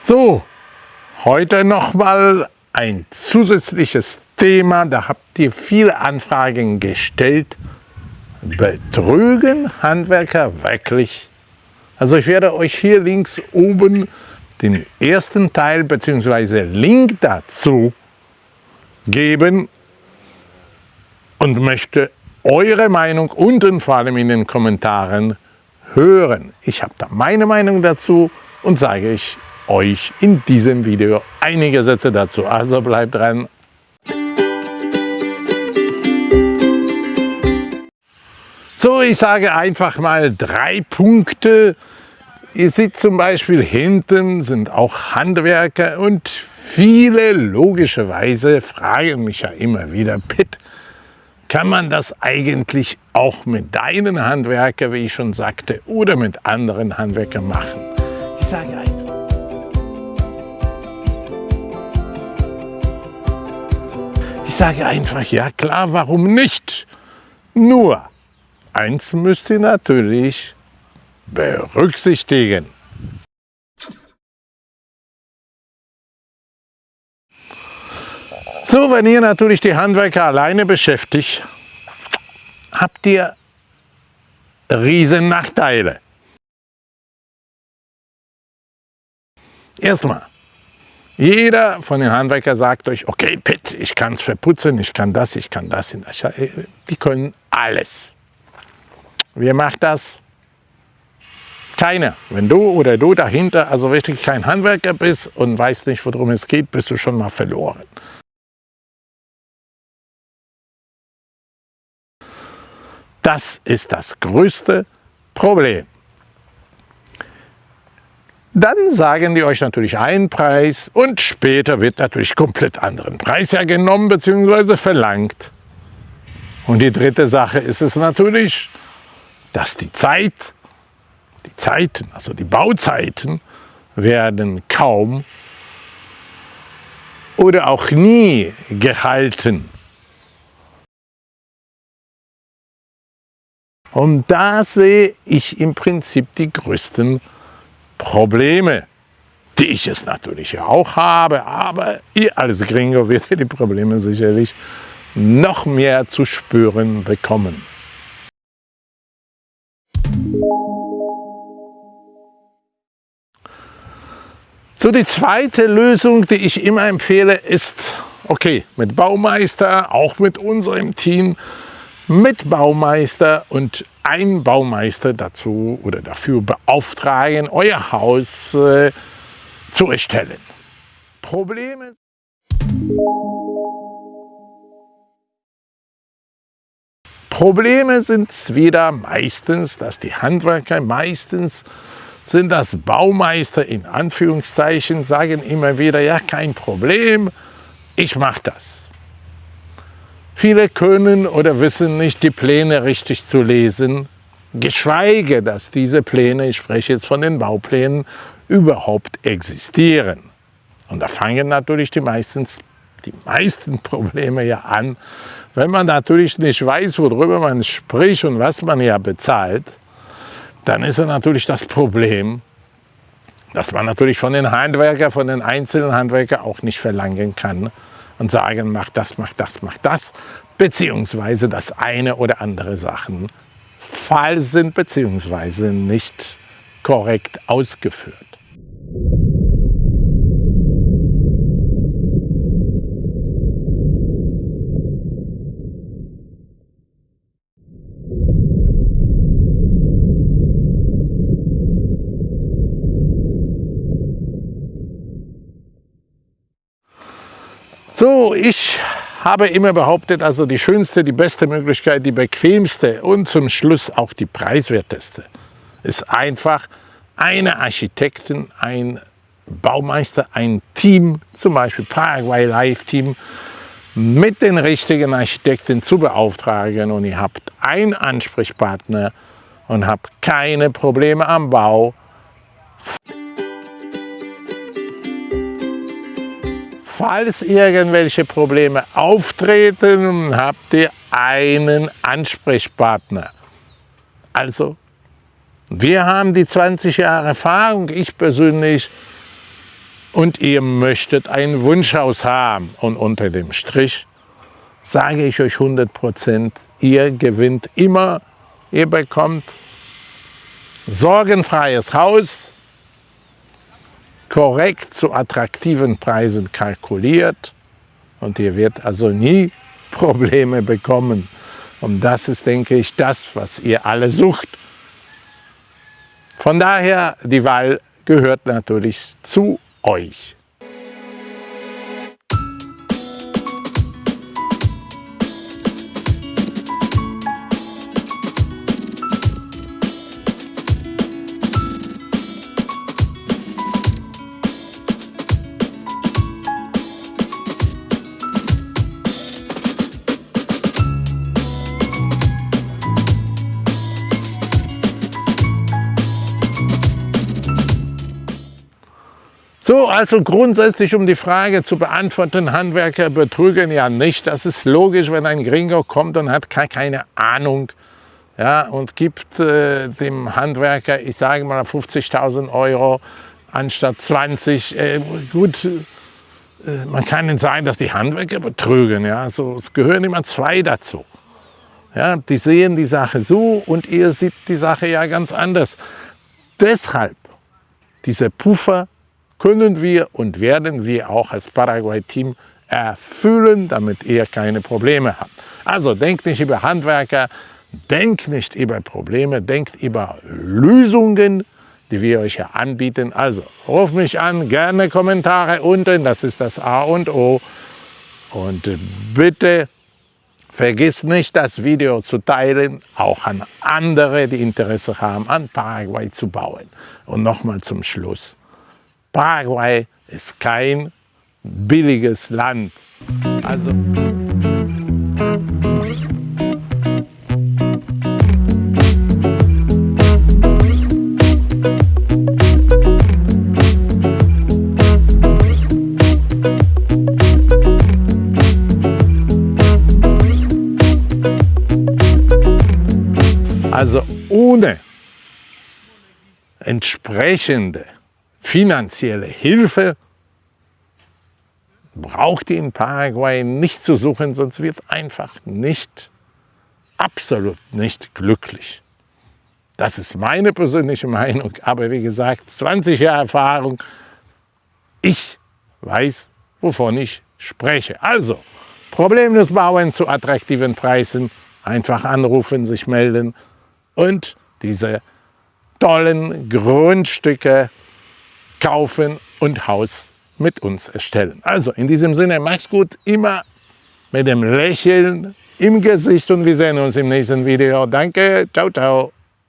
So, heute nochmal ein zusätzliches Thema. Da habt ihr viele Anfragen gestellt. Betrügen Handwerker wirklich? Also ich werde euch hier links oben den ersten Teil bzw. Link dazu geben und möchte eure Meinung unten vor allem in den Kommentaren hören. Ich habe da meine Meinung dazu und sage ich euch in diesem Video einige Sätze dazu. Also bleibt dran. So, ich sage einfach mal drei Punkte. Ihr seht zum Beispiel hinten sind auch Handwerker und viele logischerweise fragen mich ja immer wieder, Pitt, kann man das eigentlich auch mit deinen Handwerker, wie ich schon sagte, oder mit anderen Handwerkern machen? Ich sage einfach, Ich sage einfach, ja klar, warum nicht? Nur, eins müsst ihr natürlich berücksichtigen. So, wenn ihr natürlich die Handwerker alleine beschäftigt, habt ihr riesen Nachteile. Erstmal, jeder von den Handwerkern sagt euch, okay, Pitt, ich kann es verputzen, ich kann das, ich kann das. Die können alles. Wer macht das? Keiner. Wenn du oder du dahinter also wirklich kein Handwerker bist und weißt nicht, worum es geht, bist du schon mal verloren. Das ist das größte Problem. Dann sagen die euch natürlich einen Preis und später wird natürlich komplett anderen Preis hergenommen bzw. verlangt. Und die dritte Sache ist es natürlich, dass die Zeit, die Zeiten, also die Bauzeiten werden kaum oder auch nie gehalten. Und da sehe ich im Prinzip die größten Probleme. Die ich es natürlich auch habe, aber ihr als Gringo werdet die Probleme sicherlich noch mehr zu spüren bekommen. So, die zweite Lösung, die ich immer empfehle, ist, okay, mit Baumeister, auch mit unserem Team, mit Baumeister und ein Baumeister dazu oder dafür beauftragen, euer Haus äh, zu erstellen. Probleme Probleme sind wieder meistens, dass die Handwerker meistens sind das Baumeister in Anführungszeichen, sagen immer wieder, ja kein Problem, ich mache das. Viele können oder wissen nicht, die Pläne richtig zu lesen, geschweige, dass diese Pläne, ich spreche jetzt von den Bauplänen, überhaupt existieren. Und da fangen natürlich die, meistens, die meisten Probleme ja an, wenn man natürlich nicht weiß, worüber man spricht und was man ja bezahlt, dann ist ja natürlich das Problem, dass man natürlich von den Handwerkern, von den einzelnen Handwerkern auch nicht verlangen kann, und sagen, mach das, mach das, mach das, beziehungsweise dass eine oder andere Sachen falsch sind, beziehungsweise nicht korrekt ausgeführt. So, ich habe immer behauptet, also die schönste, die beste Möglichkeit, die bequemste und zum Schluss auch die preiswerteste ist einfach eine Architekten, ein Baumeister, ein Team, zum Beispiel Paraguay Live Team, mit den richtigen Architekten zu beauftragen und ihr habt einen Ansprechpartner und habt keine Probleme am Bau. Falls irgendwelche Probleme auftreten, habt ihr einen Ansprechpartner. Also Wir haben die 20 Jahre Erfahrung, ich persönlich, und ihr möchtet ein Wunschhaus haben. Und unter dem Strich sage ich euch 100 Prozent, ihr gewinnt immer, ihr bekommt sorgenfreies Haus, korrekt zu attraktiven Preisen kalkuliert und ihr werdet also nie Probleme bekommen. Und das ist, denke ich, das, was ihr alle sucht. Von daher, die Wahl gehört natürlich zu euch. So, also grundsätzlich, um die Frage zu beantworten, Handwerker betrügen ja nicht. Das ist logisch, wenn ein Gringo kommt und hat keine Ahnung ja, und gibt äh, dem Handwerker, ich sage mal 50.000 Euro anstatt 20. Äh, gut, äh, man kann nicht sagen, dass die Handwerker betrügen. Ja, also, es gehören immer zwei dazu. Ja, die sehen die Sache so und ihr seht die Sache ja ganz anders. Deshalb diese Puffer können wir und werden wir auch als Paraguay-Team erfüllen, damit ihr keine Probleme habt. Also denkt nicht über Handwerker, denkt nicht über Probleme, denkt über Lösungen, die wir euch hier anbieten. Also ruft mich an, gerne Kommentare unten, das ist das A und O. Und bitte vergiss nicht, das Video zu teilen, auch an andere, die Interesse haben, an Paraguay zu bauen. Und nochmal zum Schluss. Paraguay ist kein billiges Land. Also Also ohne entsprechende finanzielle Hilfe braucht ihr in Paraguay nicht zu suchen, sonst wird einfach nicht, absolut nicht glücklich. Das ist meine persönliche Meinung, aber wie gesagt, 20 Jahre Erfahrung, ich weiß, wovon ich spreche. Also, problemlos bauen zu attraktiven Preisen, einfach anrufen, sich melden und diese tollen Grundstücke kaufen und Haus mit uns erstellen. Also in diesem Sinne, mach's gut, immer mit dem Lächeln im Gesicht und wir sehen uns im nächsten Video. Danke, ciao, ciao.